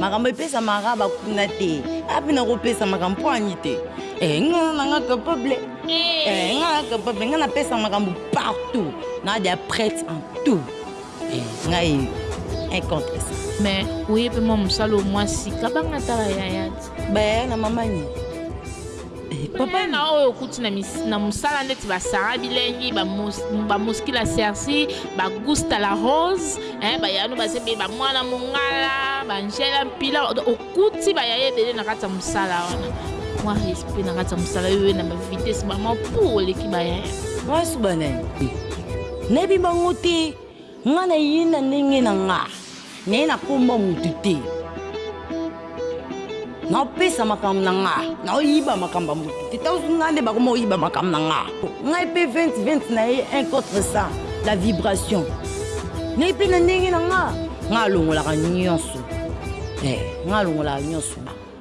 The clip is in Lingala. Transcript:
makambo epesamaka bakuna te ape nakopesa makambo mpo ani te eh, nga nanga capable eh. eh, nga capable nga napesa makambo partout na dia prête en tout eh, ngai inconteste mais oye mpe mwa mosala omwasi kabanga tala yaya bayaya na mamani Papa na oyo okuti na na musala ndeti ba Sarah bilengi ba ba mosquila la sersi ba gusta la rose hein ba yano ba zebe ba mwana mongala ba Angela mpila okuti ba yaya ebele na kati ya musala wana mwa respect na kati ya musala yo na ba vitesse ba mwa pour oleki ba yaya mwa suba na ye nayebi bango te Nga na ye na ndenge na nga. Na ye na kombo mutu te. Na opesa makambo na nga. Na oyiba makambo ya mutu te. Tango soki nga nde ba koma oyiba makambo na nga. Ngai pe vent vent na ye un contre cent la vibration. Na ye pe na ndenge na nga. Nga alongolaka nionso eh. Nga alongolaka nionso.